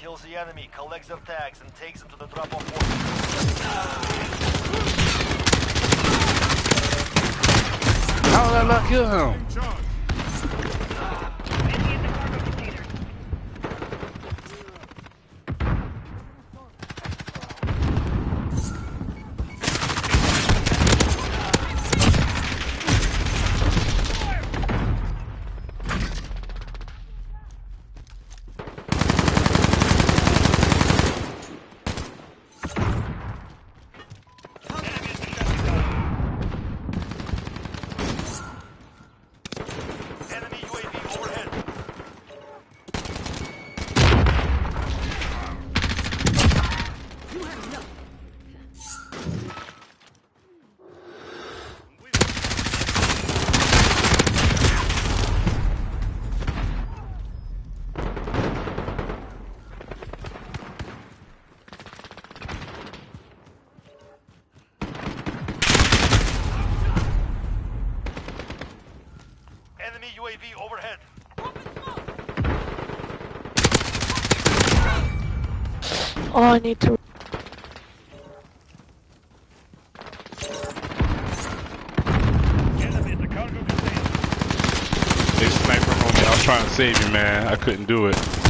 Attention! Right. Kills the enemy, collects their tags, and takes them to the drop-off point. How did I not kill him? UAV overhead. Oh, I need to. Enemy the cargo containers. They sniper on me. I was trying to save you, man. I couldn't do it.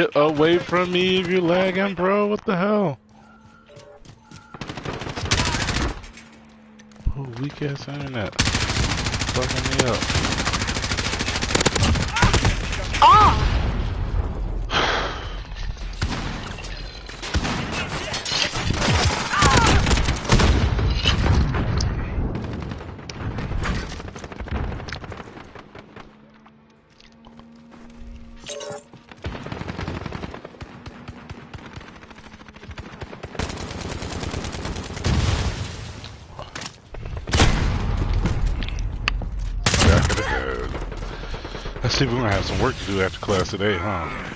Get away from me if you're lagging, bro. What the hell? Oh, weak ass internet. Fucking me up. See, we're gonna have some work to do after class today, huh?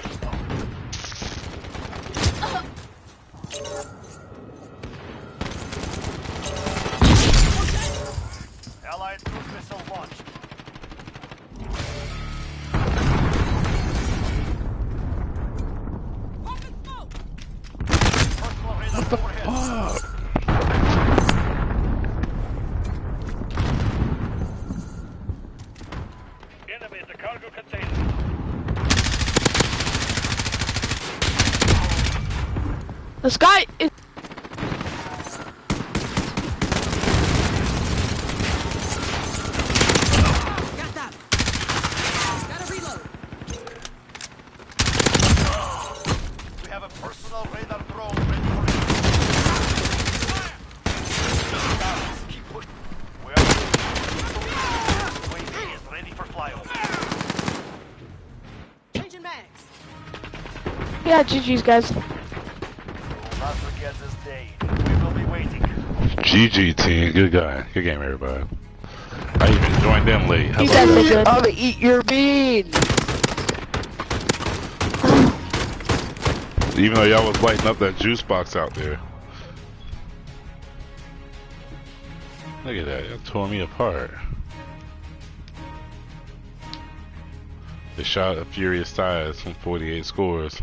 Be waiting. GG team, good guy, good game everybody. I even joined them late. You Hello. guys are good. I'll eat your bean. Even though y'all was lighting up that juice box out there. Look at that, it tore me apart. They shot a furious size from 48 scores.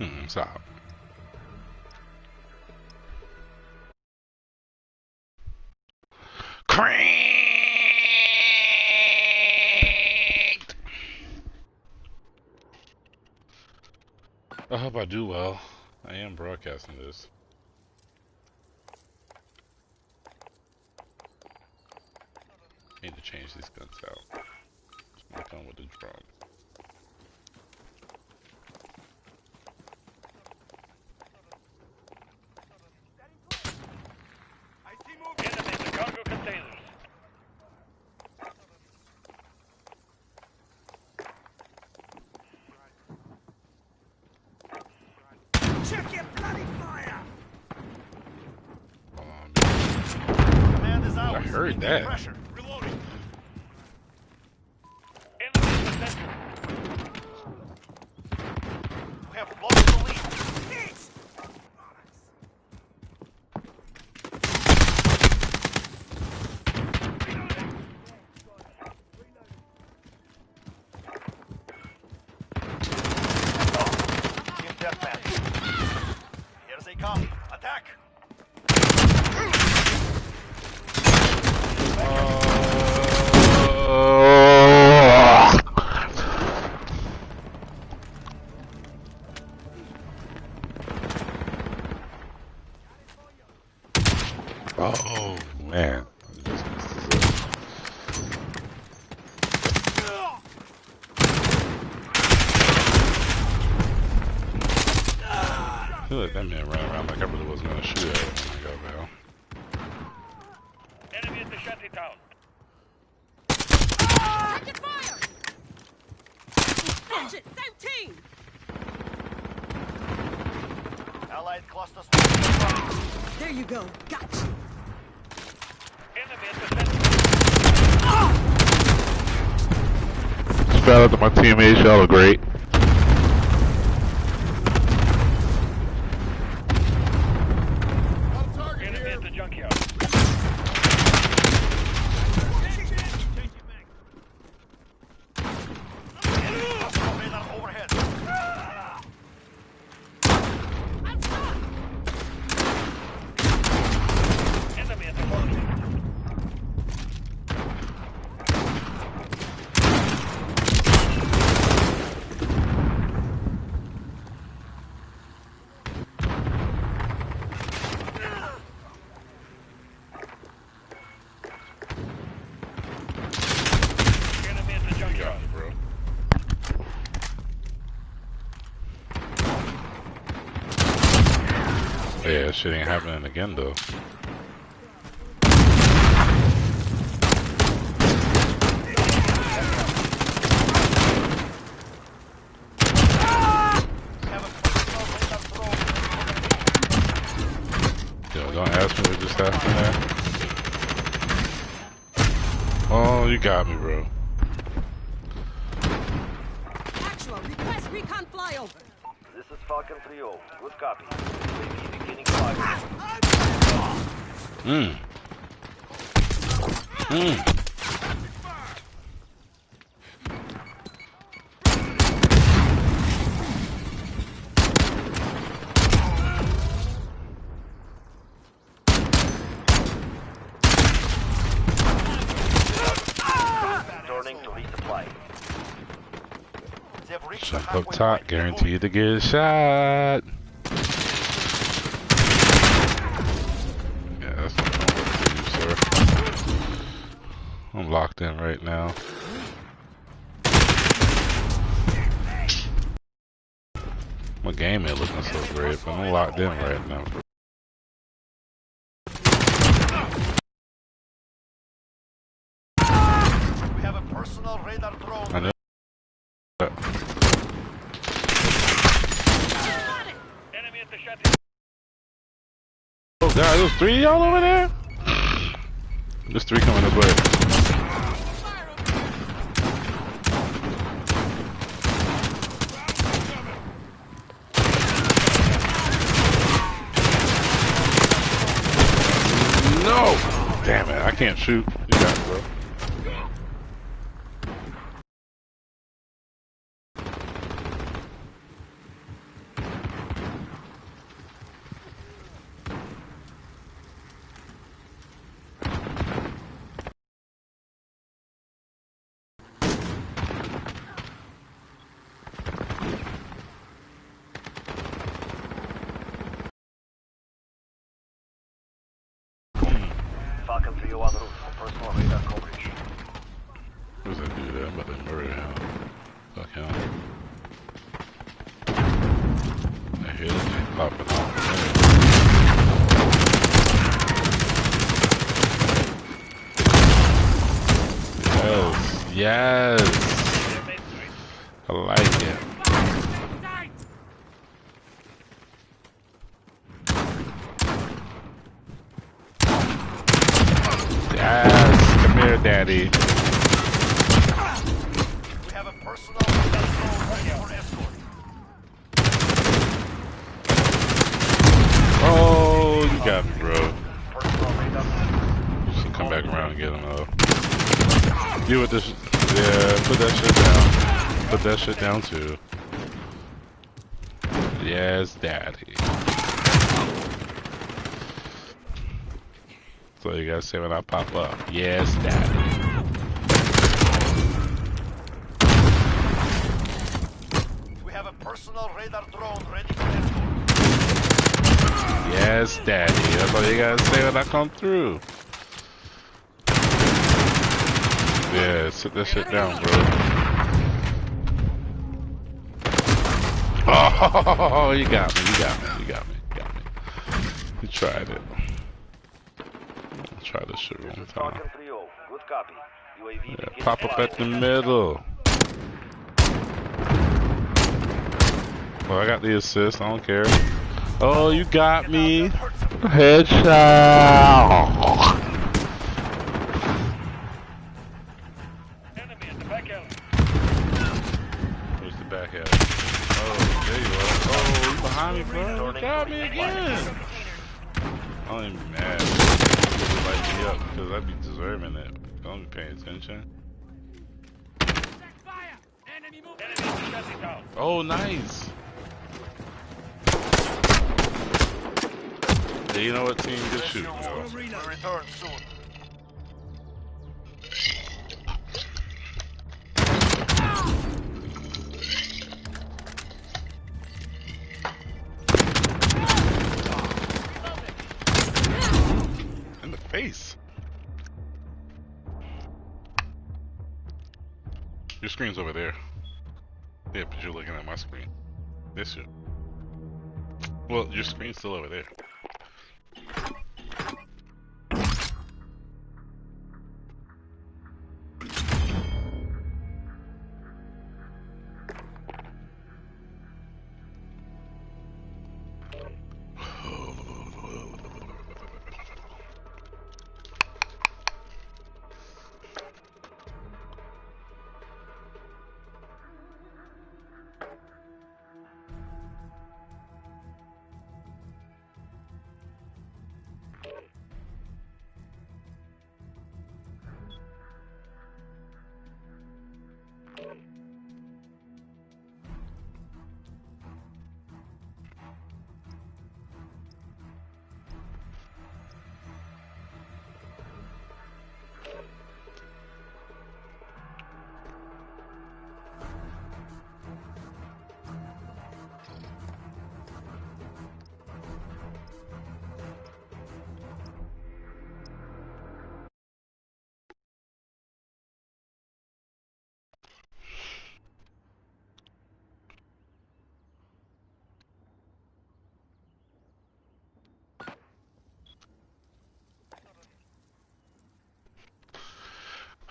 Hmm, stop. Cranked! I hope I do well. I am broadcasting this. Need to change these guns out. This might come with the drum. Enemy at the cargo containers. Check your bloody fire. Hold on, Command is ours. I heard Maintain that. Pressure. Reloading. Enemy in the center. We have lost the lead. Team deathmatch. Here's a come. Attack. Oh man. I feel like that man ran around like I really wasn't gonna shoot at him when I got down. Enemy at the shanty town. Check your fire. Watch it. Same team. Allied cluster strike. There you go. Got you. Enemy at the center. To my teammates, y'all are great. again, though. Oh, you got me, bro. Actual, request recon flyover. This is Falcon 3-0. Good copy. UAV beginning fire. Mm. Mm. Returning to resupply. They've reached the Jump up top, point. guaranteed to get a shot. Yeah, that's what I want to do, sir. I'm locked in right now. My game ain't looking so great, but I'm locked in right now. We have a personal radar drone. I know. Enemy at the shanty. Oh god, there's three of y'all over there? There's three coming this way. No! Damn it, I can't shoot. You got it, bro. Falcon 3-0 on the roof for personal radar coverage. What does that do there? I'm about to murder him. Fuck him. I hear this thing popping off. Yes, yes. I like it. Yes, come here, daddy. We have a personal radar drone ready for escort. Oh, you got me, bro. Personal radar You should come back around and get him, though. Deal with this. Yeah, put that shit down. Put that shit down, too. Yes, daddy. So you gotta say when I pop up. Yes, daddy. We have a personal radar drone ready for escort. Yes, daddy. That's all you gotta say when I come through. Yeah, sit that shit down, bro. Oh, you got me, you got me, you got me, you got me. You tried it. Try this shit one time. Falcon 3-0. Good copy. UAV Yeah, pop up at the middle. Well, I got the assist, I don't care. Oh, you got me. Headshot. town. Oh, nice. Yeah, you know what team? Good shoot, yo. In the face. Your screen's over there. Yeah, but you're looking at my screen. This shit. Well, your screen's still over there.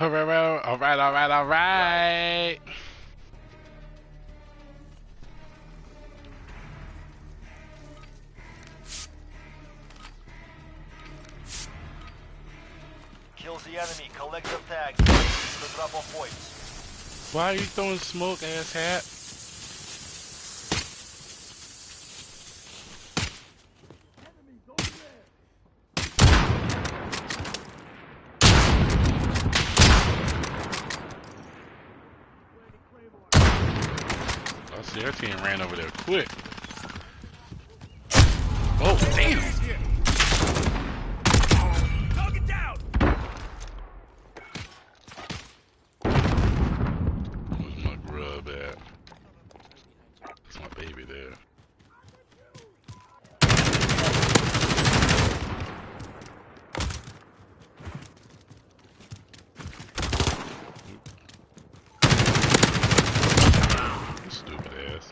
Alright, alright, alright, alright. Kills the enemy, collects the tags, and takes it to the drop off points. Why are you throwing smoke, ass hat? Team ran over there quick. Oh, damn! Target down! Where's my grub at? That's my baby there. You Stupid ass.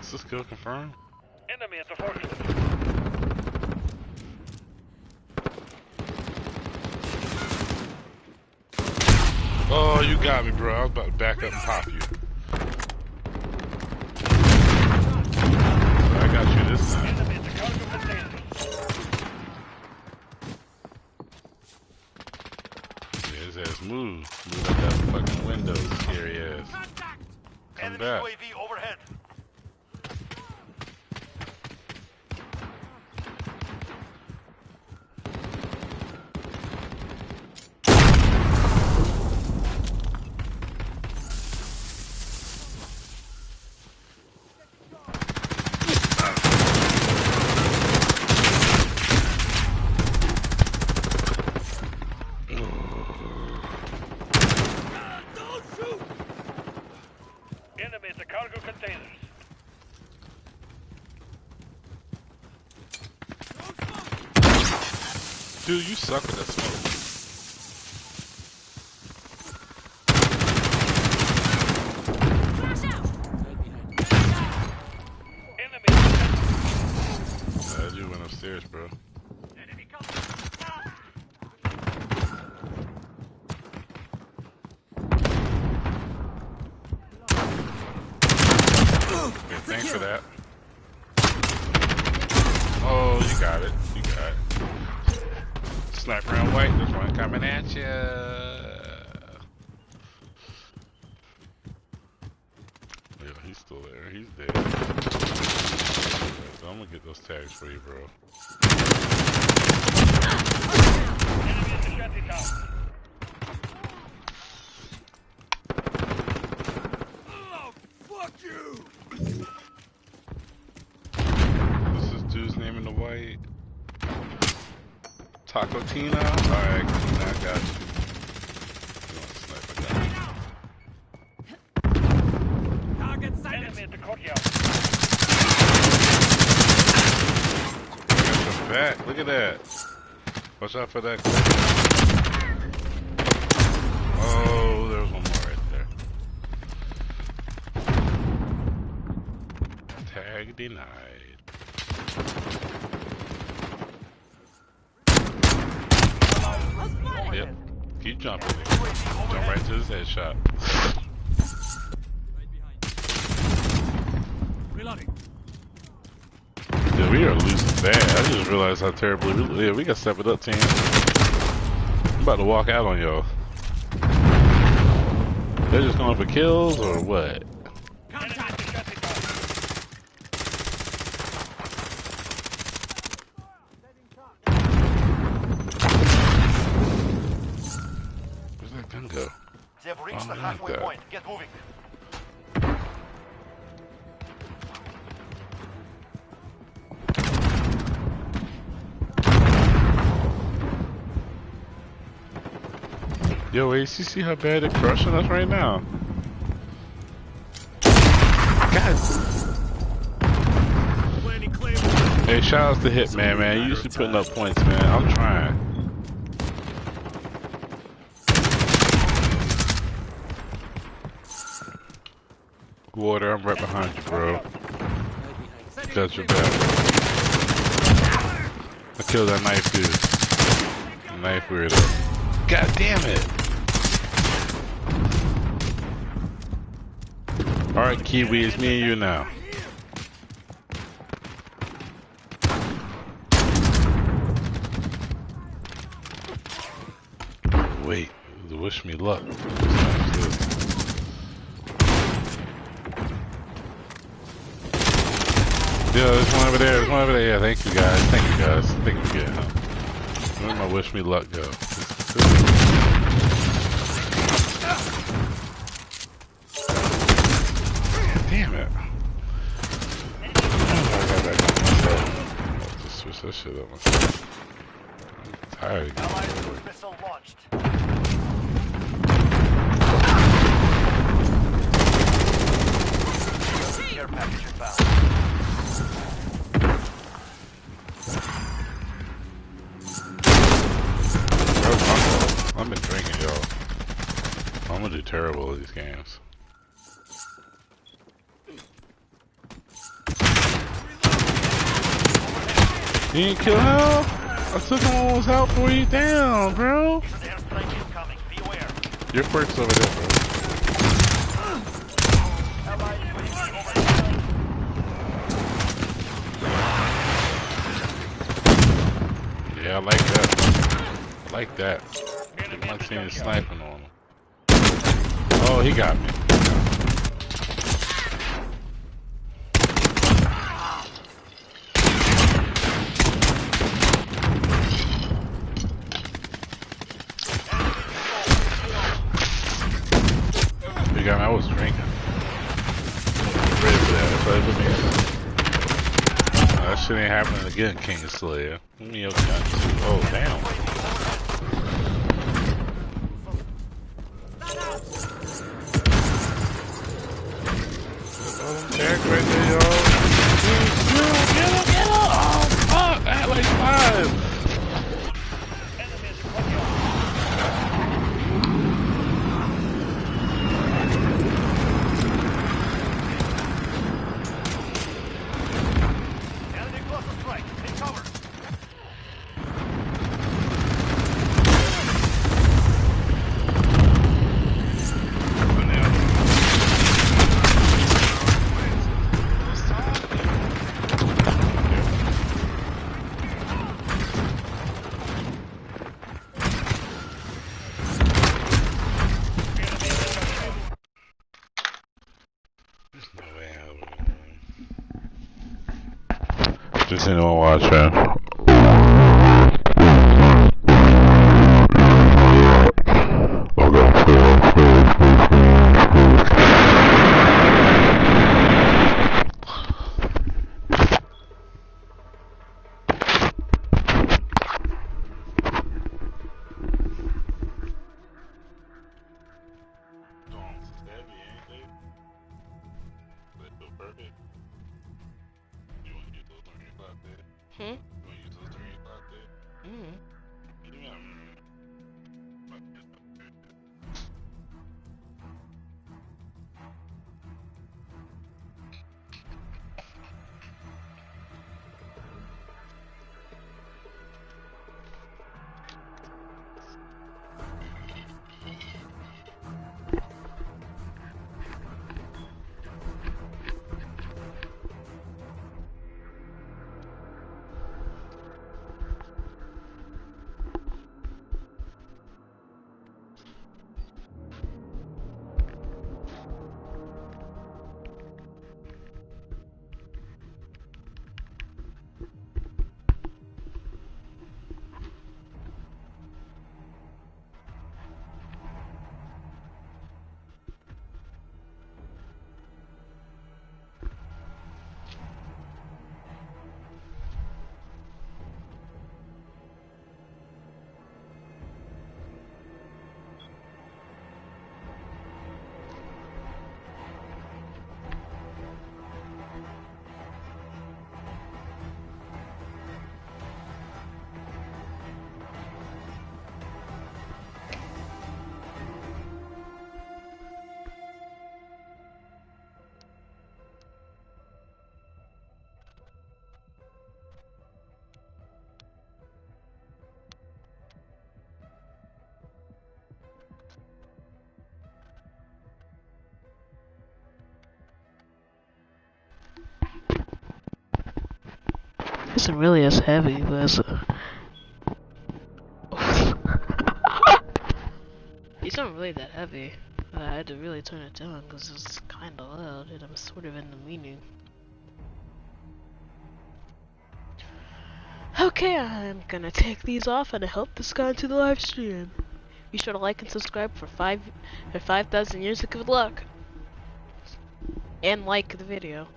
Is this kill confirmed? Enemy at the forklift. Oh, Oh, you got me, bro. I was about to back up and pop you. I got you this time. Yeah, his ass move. Move out that fucking window, scary ass. Come back. UAV overhead. Enemy at the cargo containers. Dude, you suck at that smoke. Flash out! Enemy at the That dude went upstairs, bro. Enemy Okay, thanks for that. Oh, you got it. You got it. Sniper round white. There's one coming at ya. Yeah, he's still there. He's dead. So I'm gonna get those tags for you, bro. Enemy at the shanty town. What's this dude's name in the white? Taco Tina? Alright, Tina, I got you. You want a sniper gun? Enemy at the courtyard. Got your back. Look at that. Watch out for that. Oh, there's one more right there. Tag denied. Yep. Keep jumping. nigga. Jump right to his headshot. Yeah, we are losing bad. Realized how terribly we, yeah, we got step it up, team. I'm about to walk out on y'all. They're just going for kills or what? Yo, you see how bad they're crushing us right now? God. Hey, shout out to Hitman, man. You usually putting up points, man. I'm trying. Water, I'm right behind you, bro. That's your back. I killed that knife dude. Knife weirdo. God damn it. Alright, Kiwi, it's me and you now. Wait, wish me luck. Yeah, there's one over there. There's one over there. Yeah, thank you guys. Thank you guys. Thank you. Huh? Where my wish me luck go? Damn it. I got that going myself. I'll that myself. I'm- I've been drinking, y'all. I'm gonna do terrible at these games. You didn't kill him? I took him almost out for you down, bro. Your quirk's over there, bro. Yeah, I like that. I like that. I like seeing sniping on him. Oh, he got me. You got me. I was drinking. Ready for that. Play with me. Uh, that shit ain't happening again, King Slayer. Give me too. Oh, damn. Isn't really as heavy, but it's. These aren't really that heavy. but I had to really turn it down because it's kind of loud and I'm sort of in the meaning. Okay, I'm gonna take these off and I hope this got into the live stream. Be sure to like and subscribe for five for five thousand years of good luck. And like the video.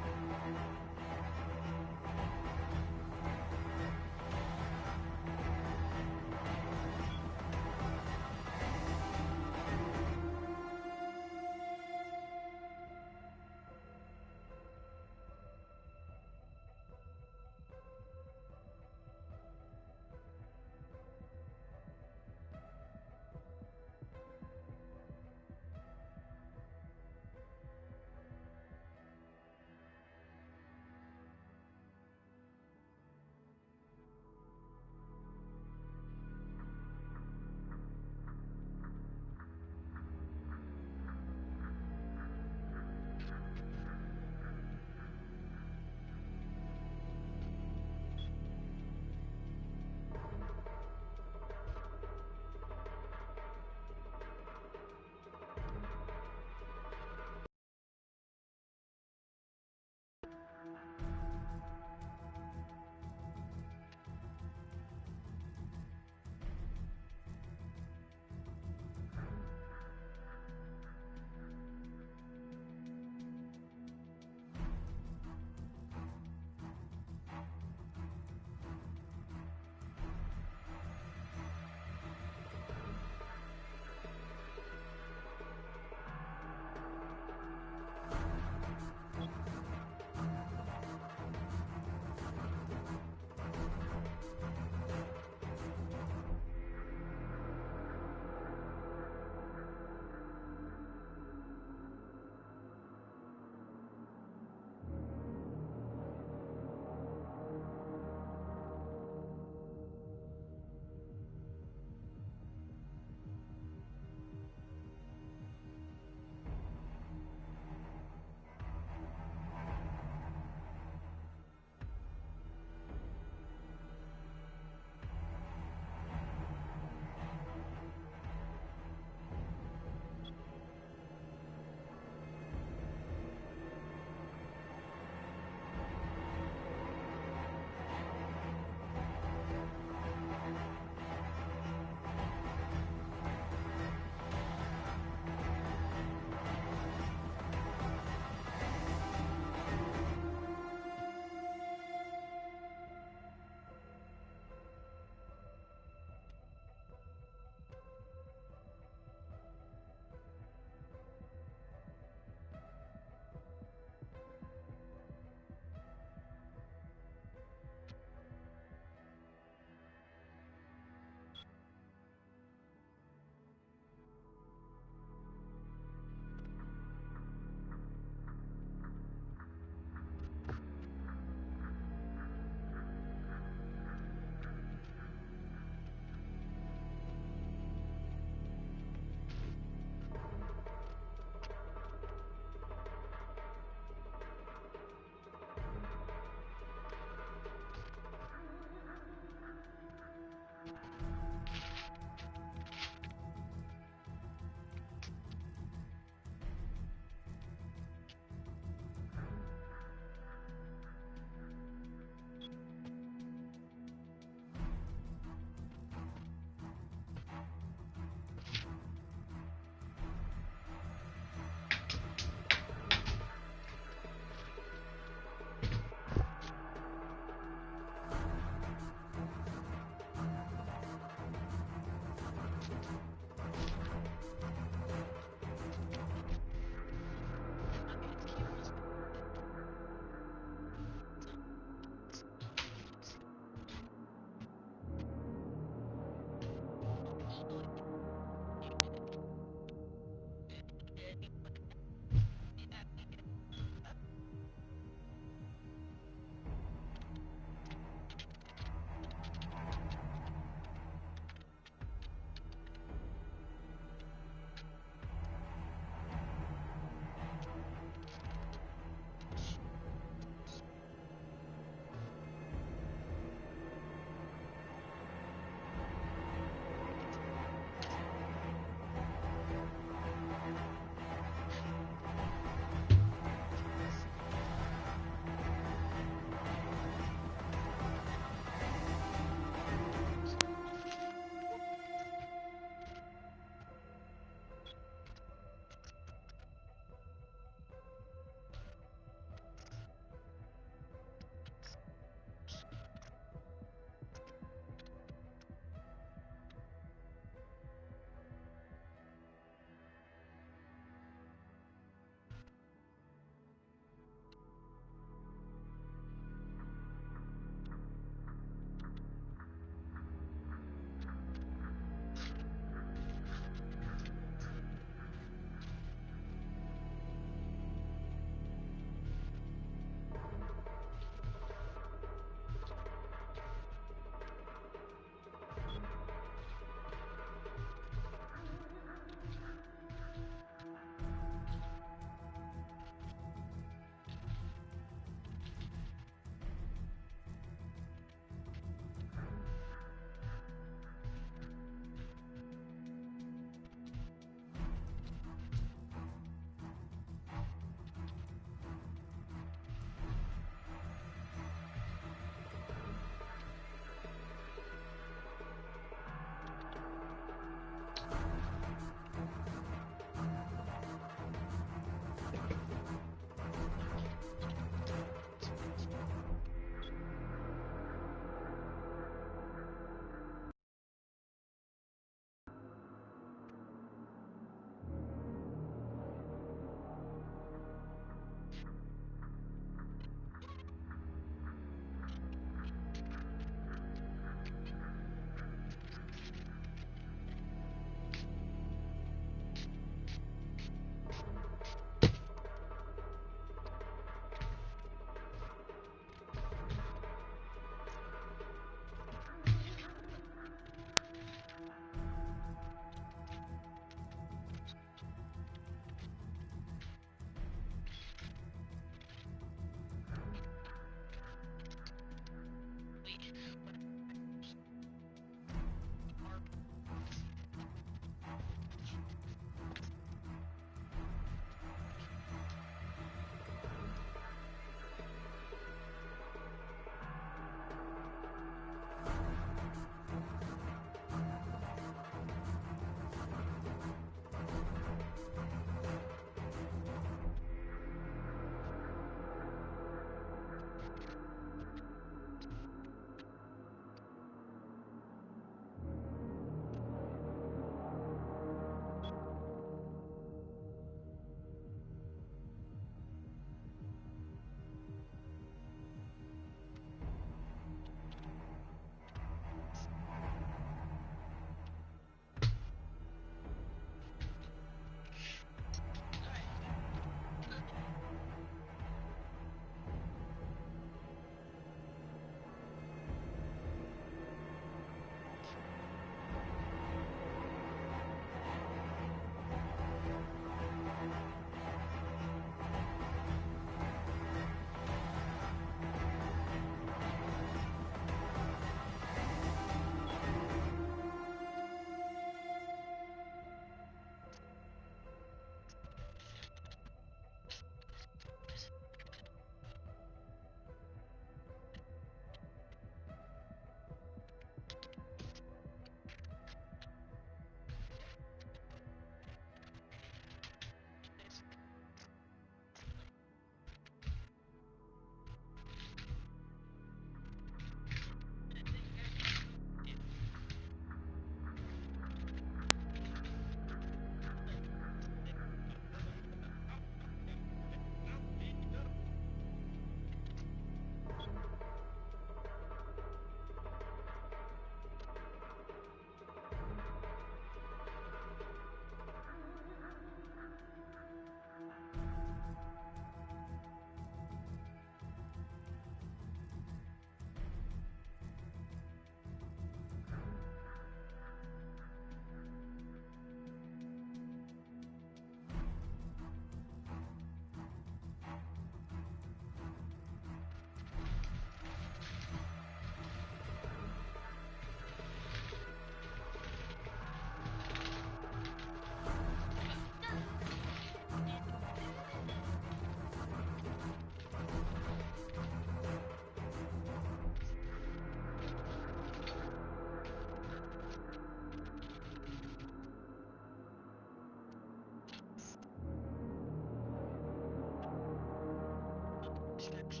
Thank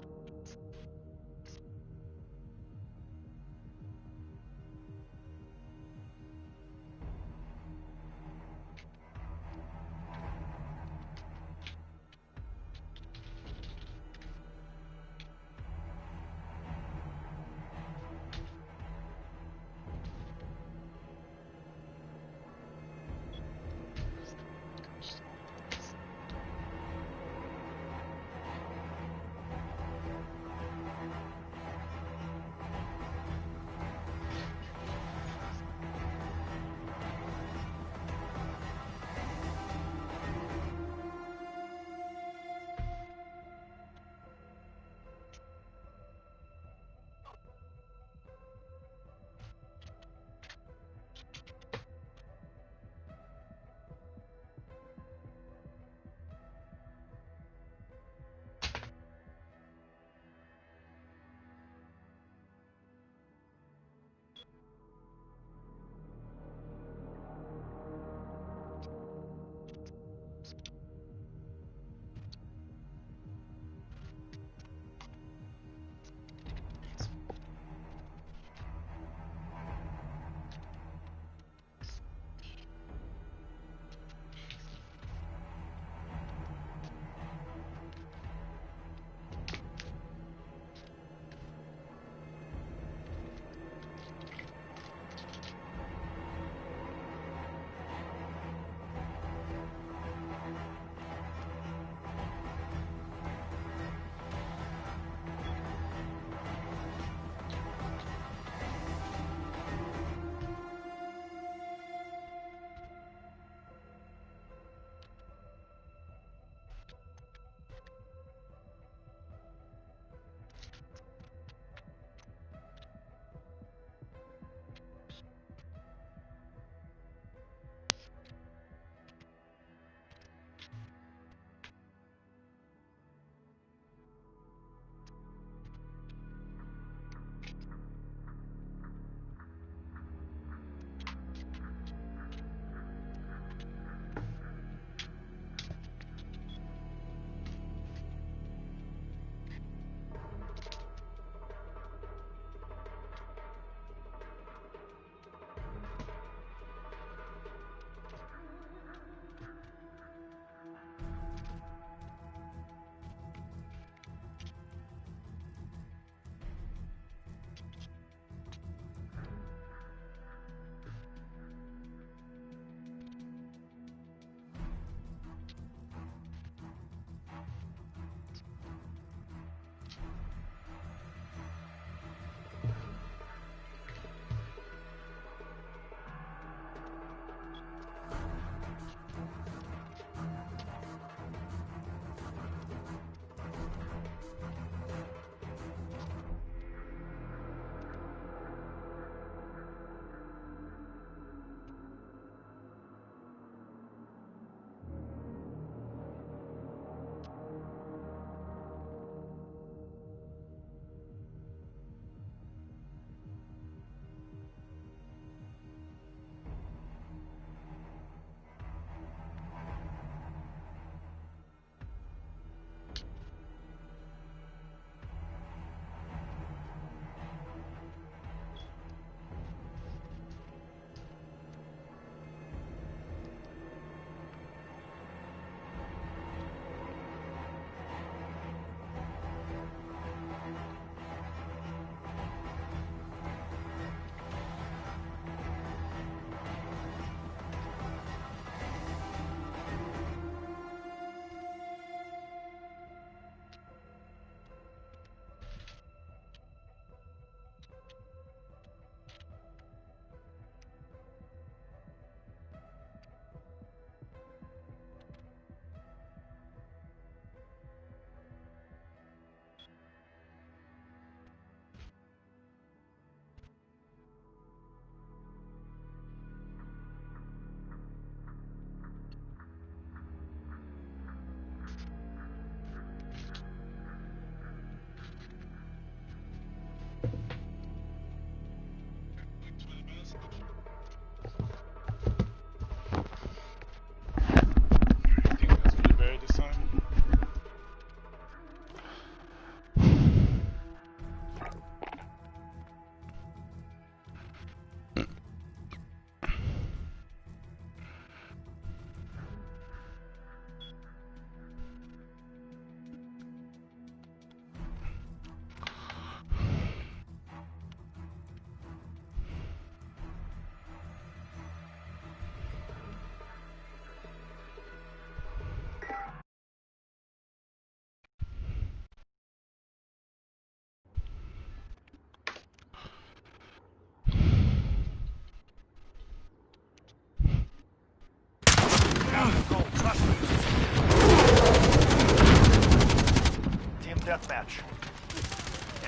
deathmatch.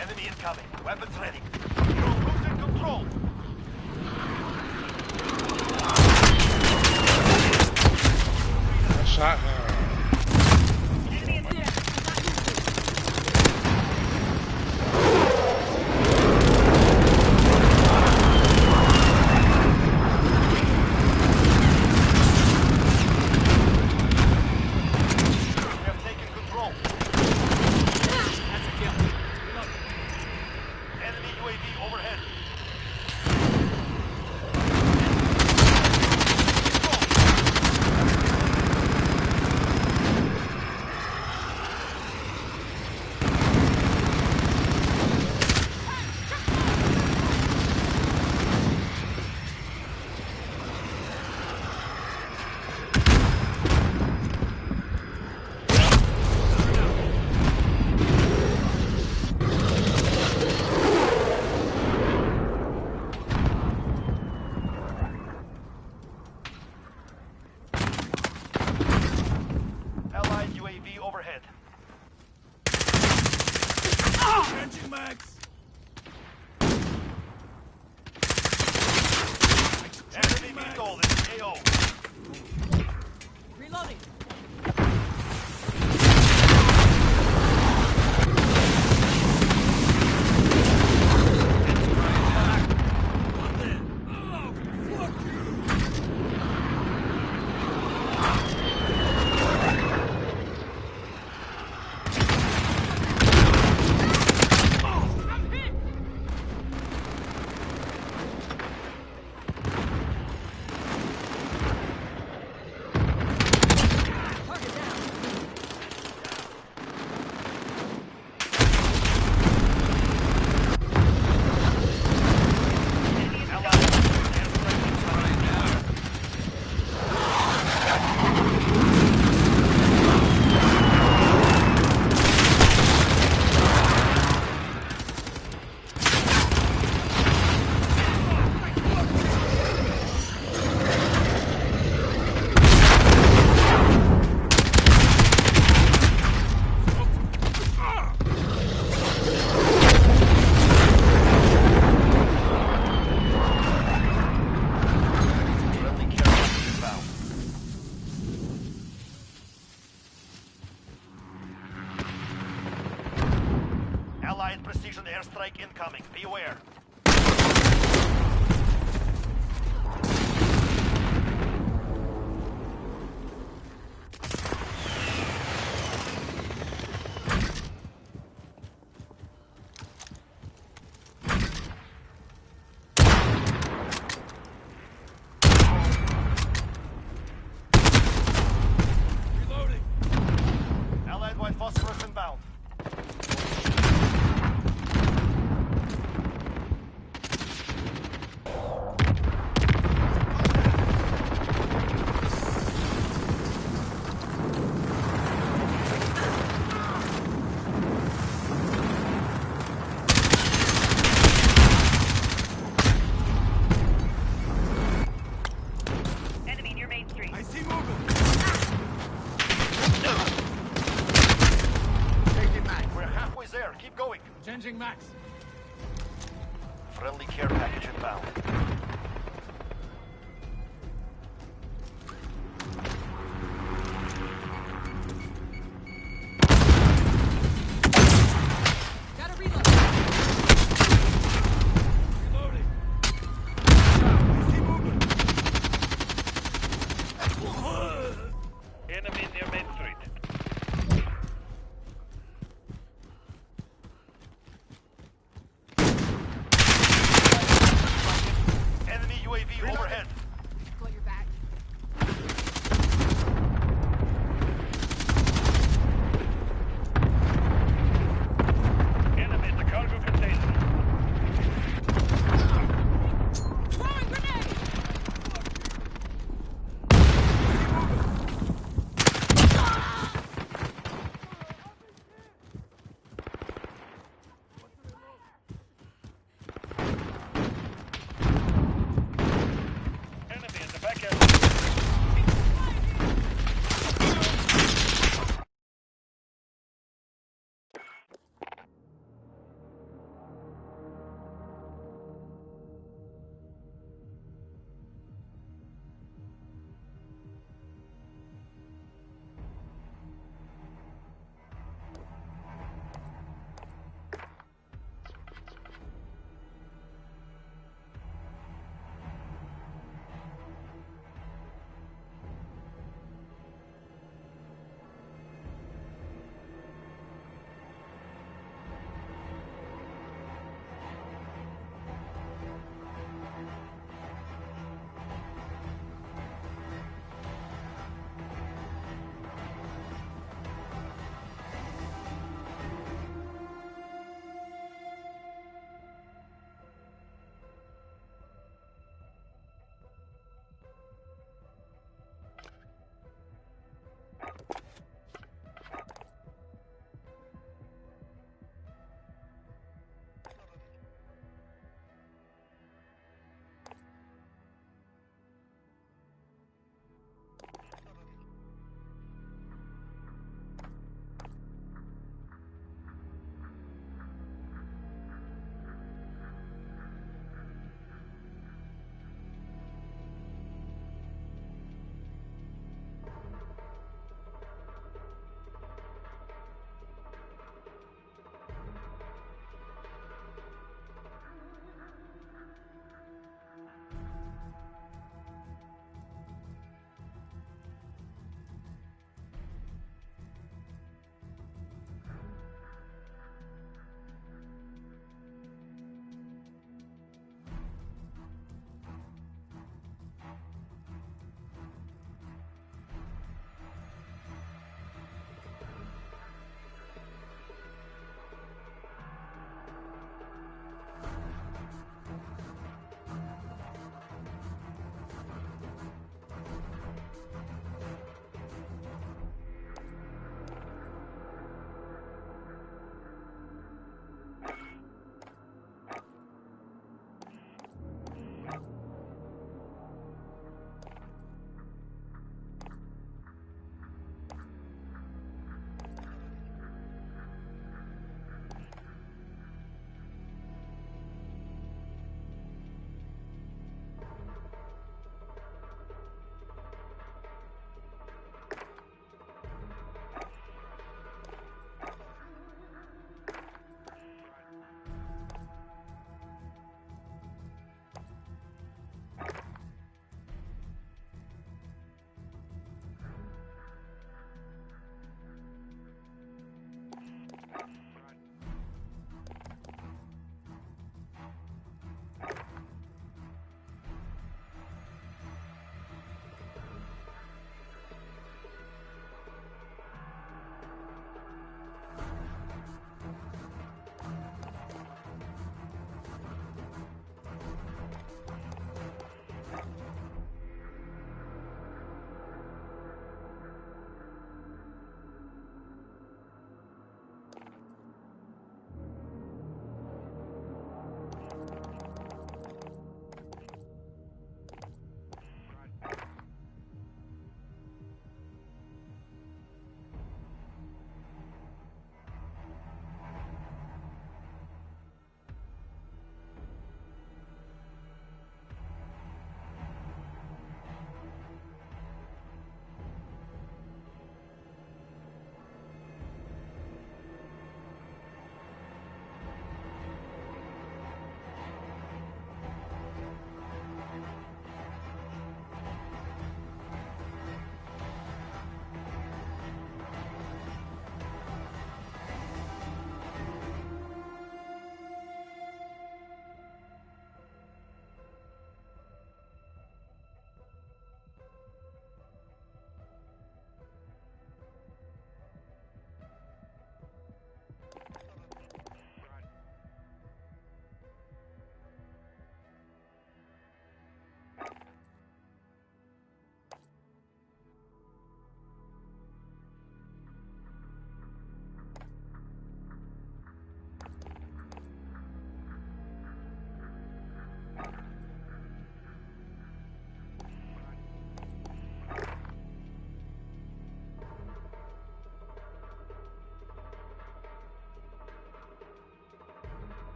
Enemy incoming. Weapons ready. You're losing control. Nice shot, man. UAV overhead.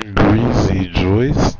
Greasy joystick. Reloading.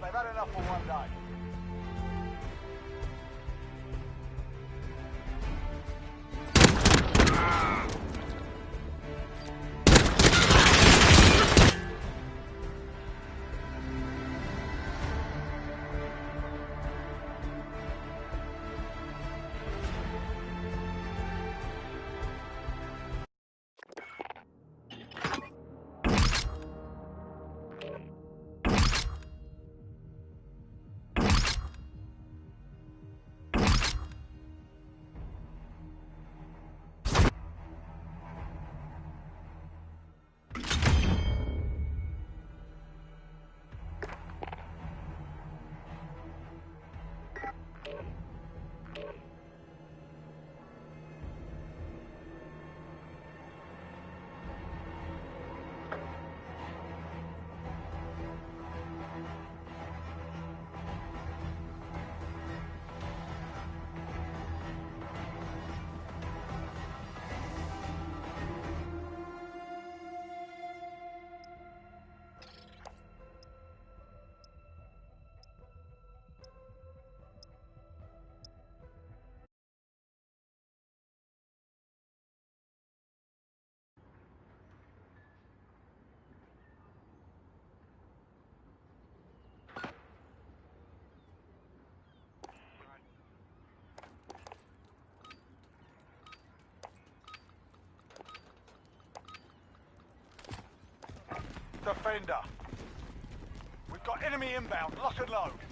They've had enough for one day. defender. We've got enemy inbound, lock and load.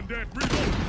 One dead reload.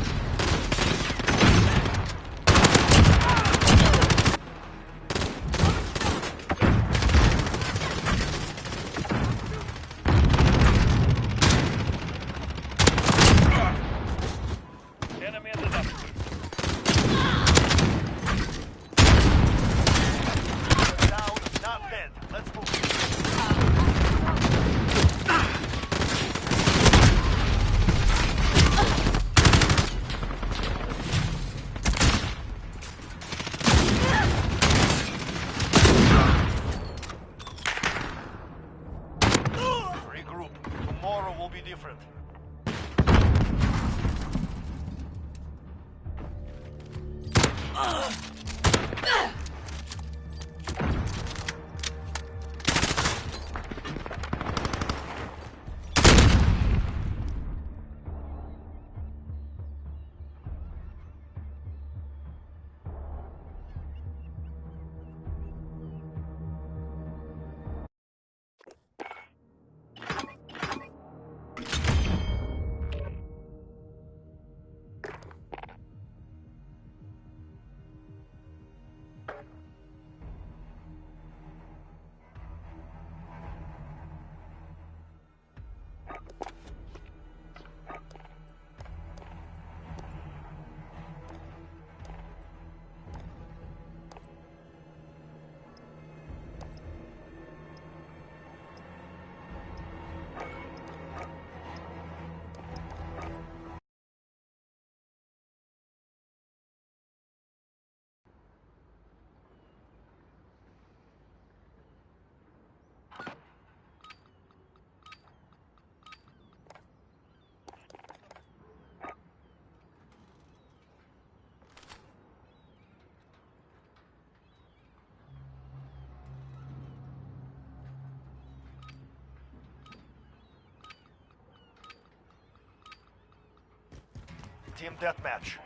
Team deathmatch.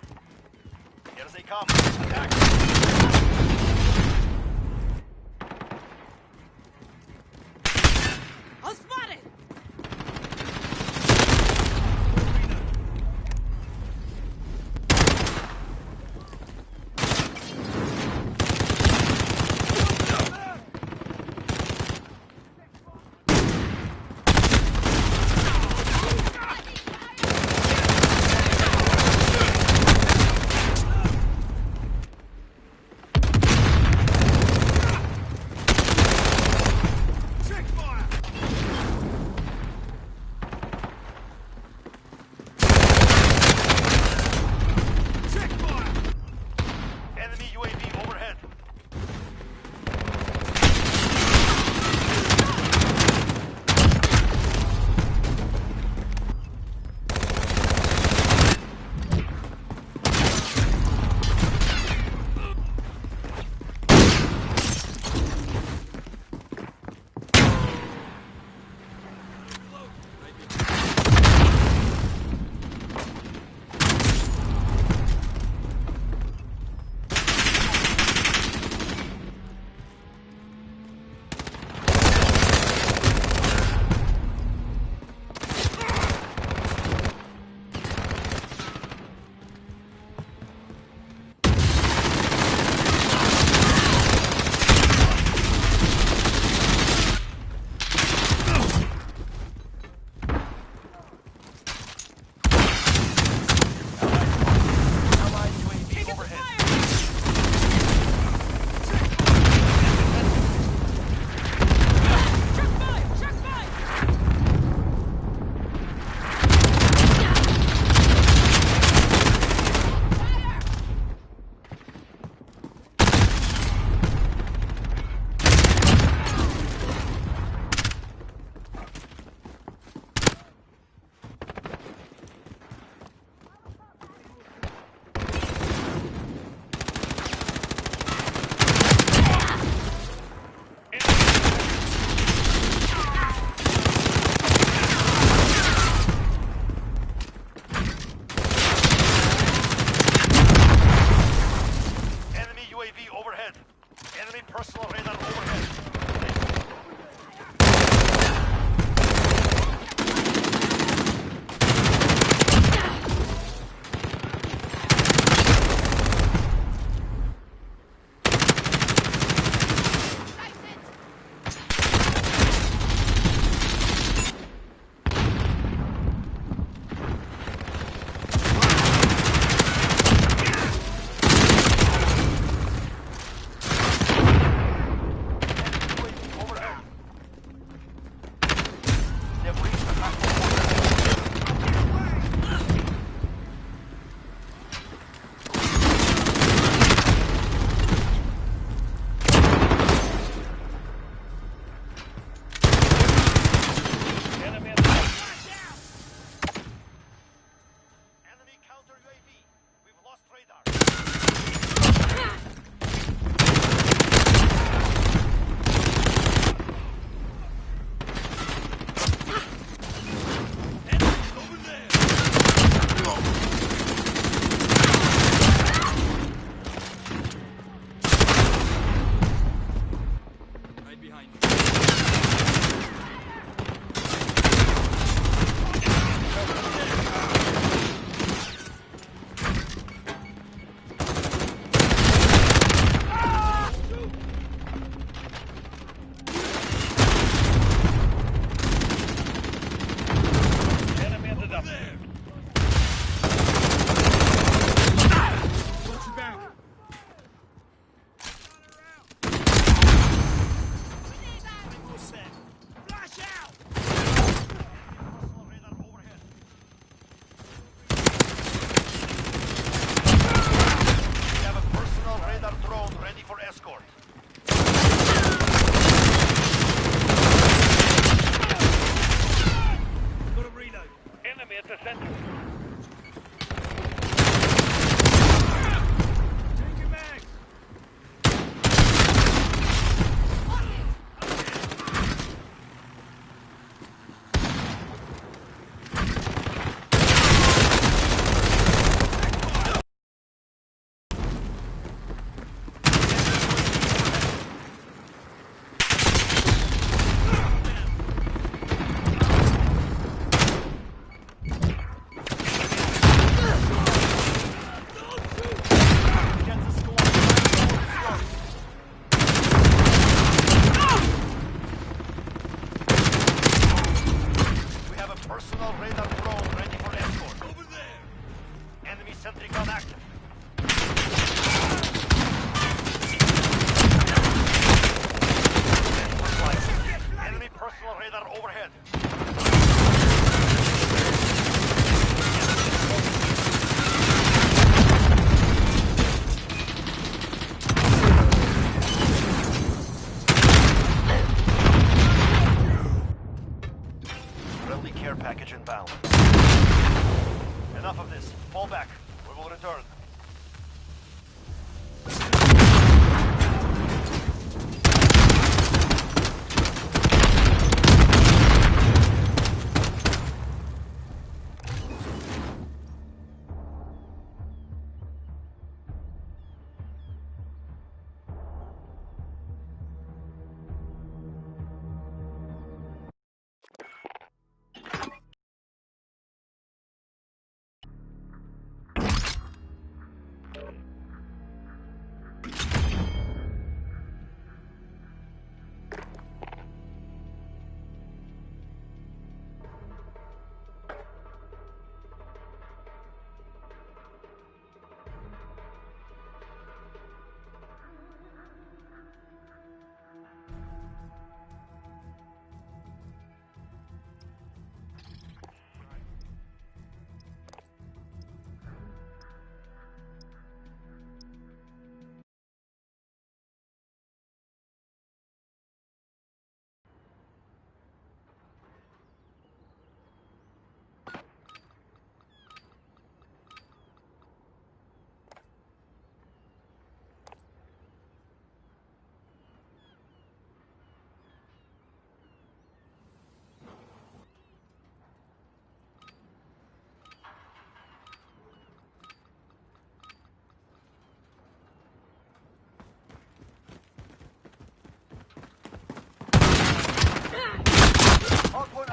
Here they come. Attack.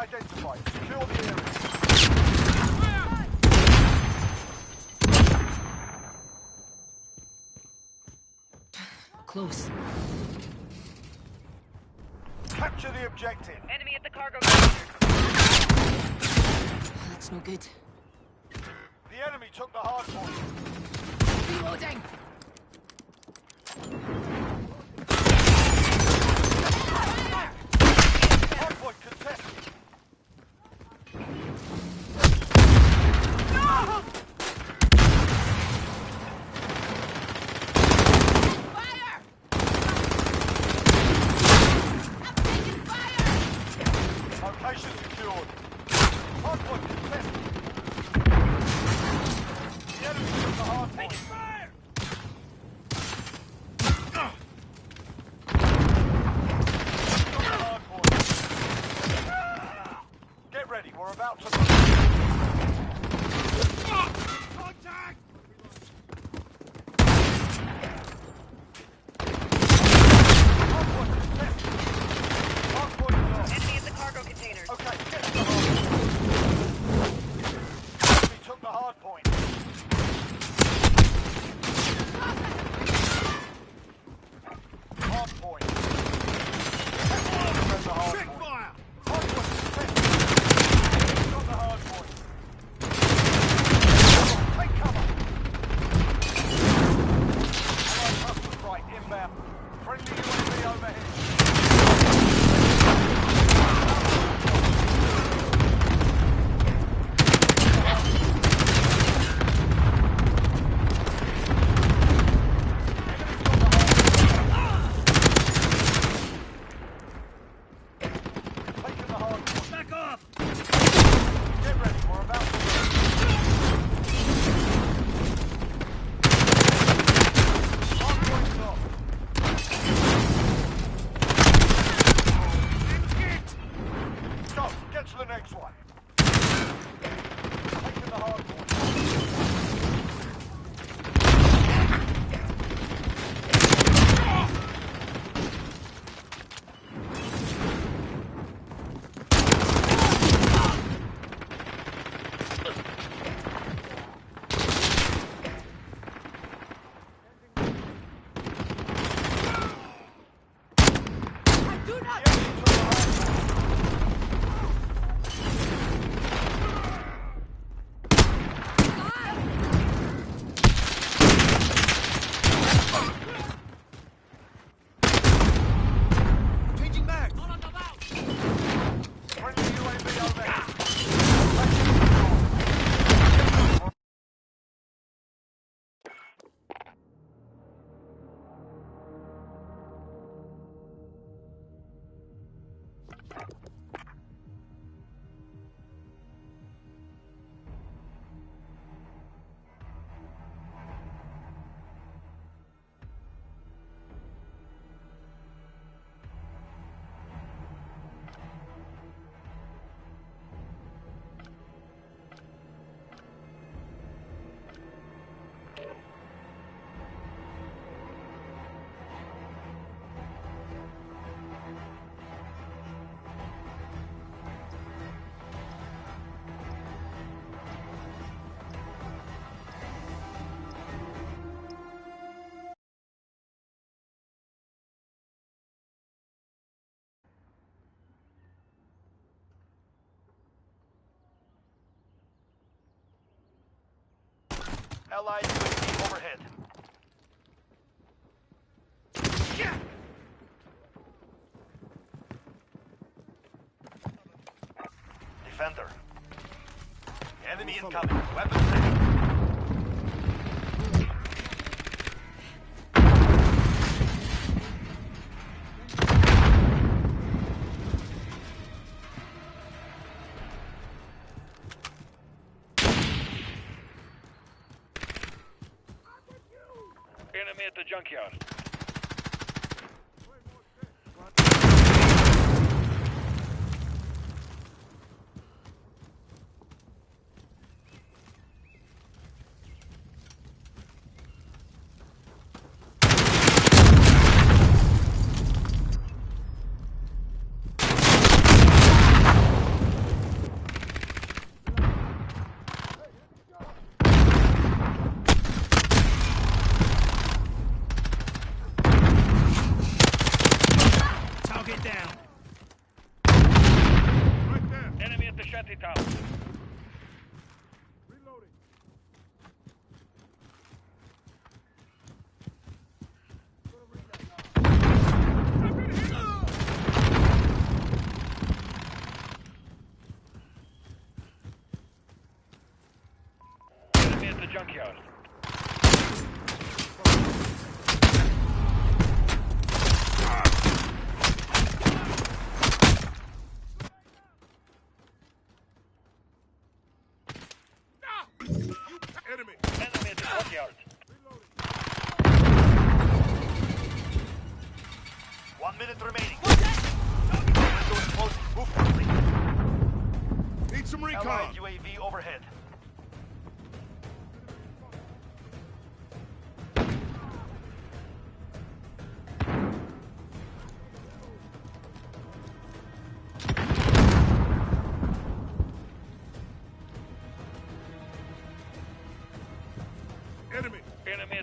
identified. The area. Close. Capture the objective. Enemy at the cargo. That's no good. The enemy took the hard point. Reloading! Allied UAV overhead. Yeah! Defender. Enemy incoming. Weapons junkyard.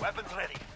Weapons ready.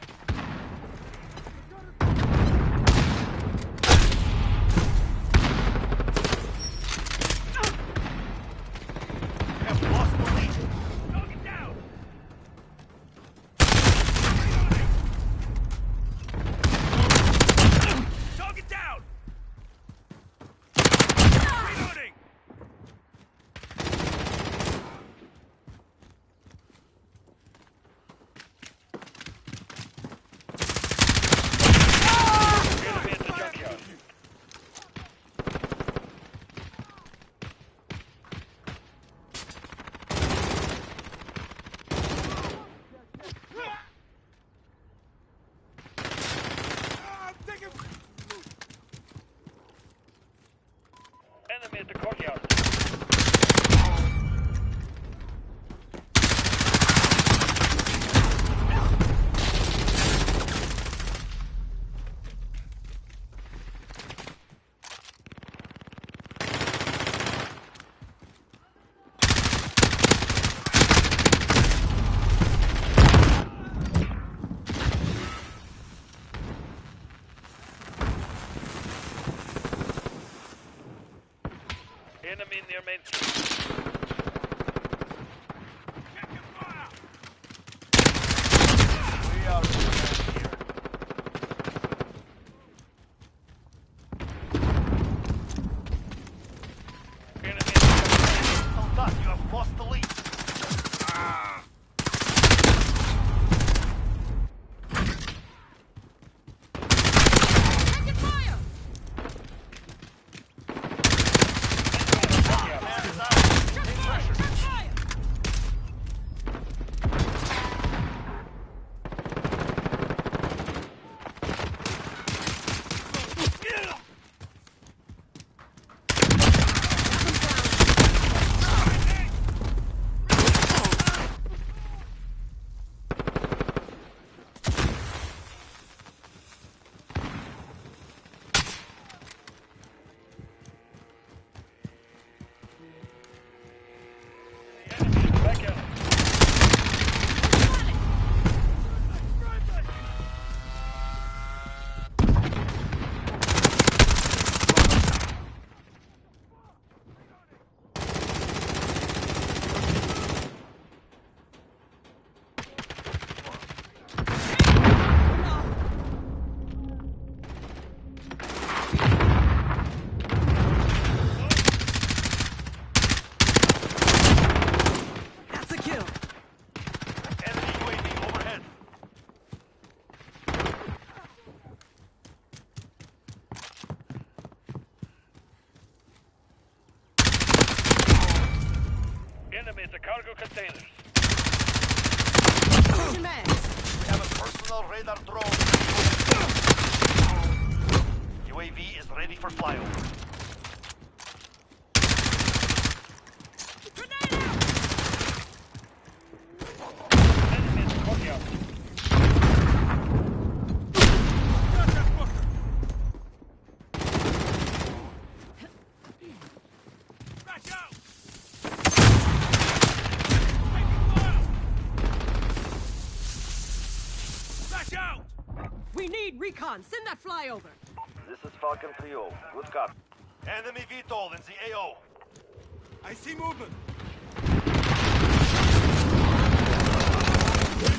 containers. We have a personal radar drone. UAV is ready for flyover. flyover. This is Falcon 3 Good cop. Enemy VTOL in the AO. I see movement.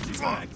Reaching.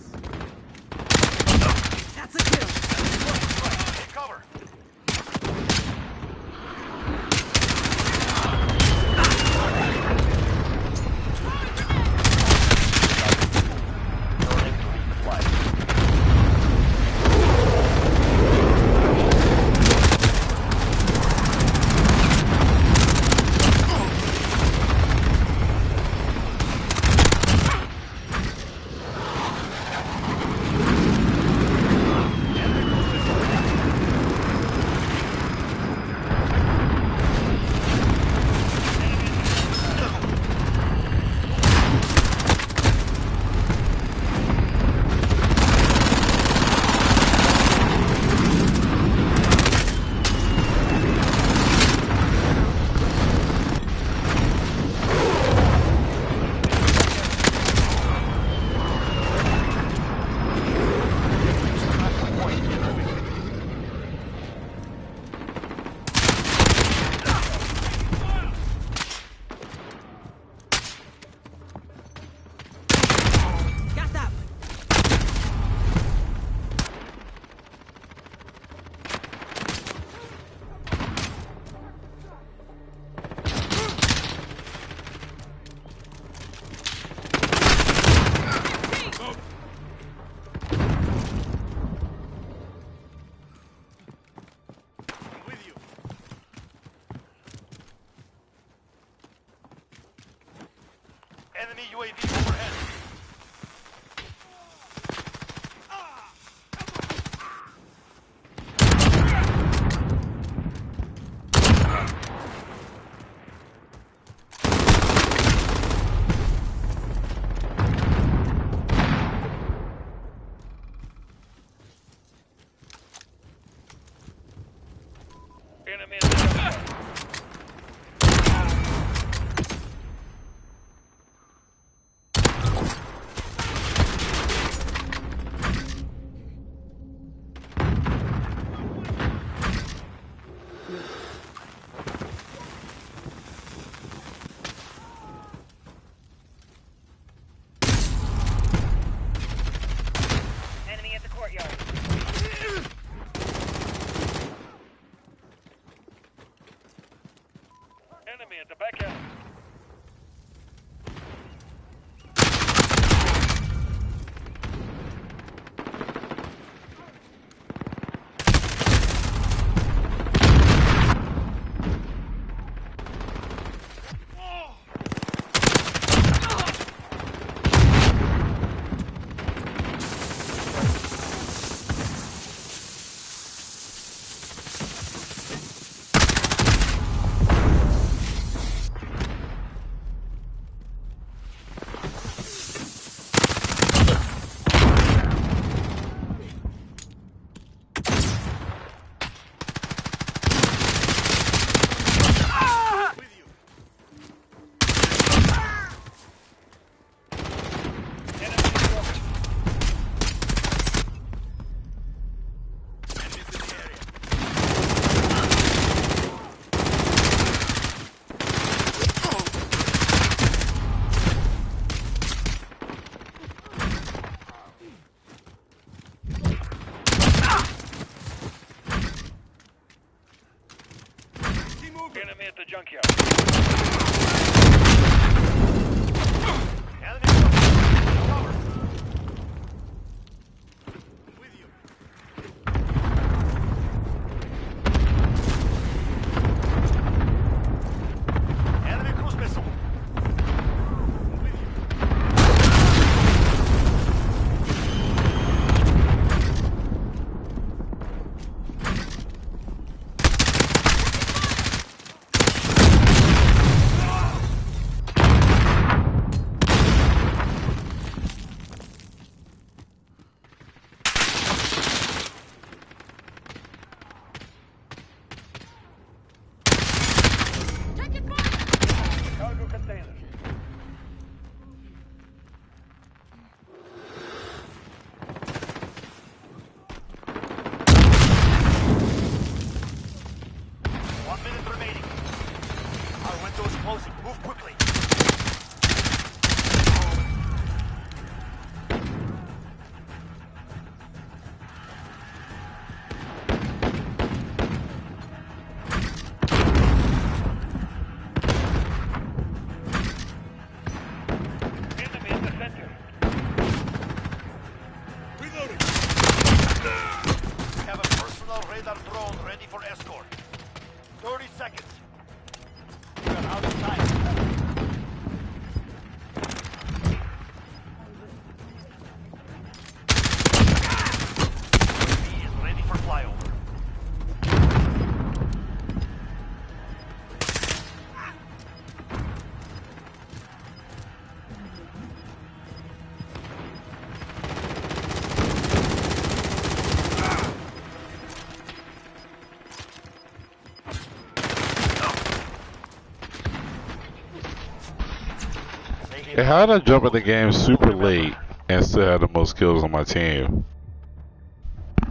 How did I jump in the game super late and still have the most kills on my team?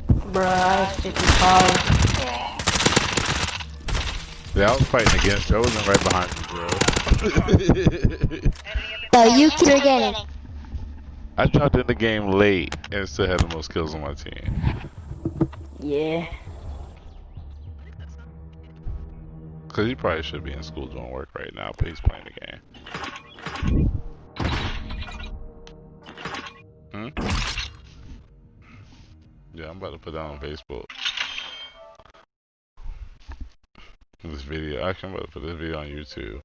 Bruh, I have 55. Yeah, I was fighting against you. I wasn't right behind you, bro. So you keep getting. It. I jumped in the game late and still had the most kills on my team. Yeah. Cause he probably should be in school doing work right now, but he's playing the game. Put that on Facebook. This video, actually, I'm about to put this video on YouTube.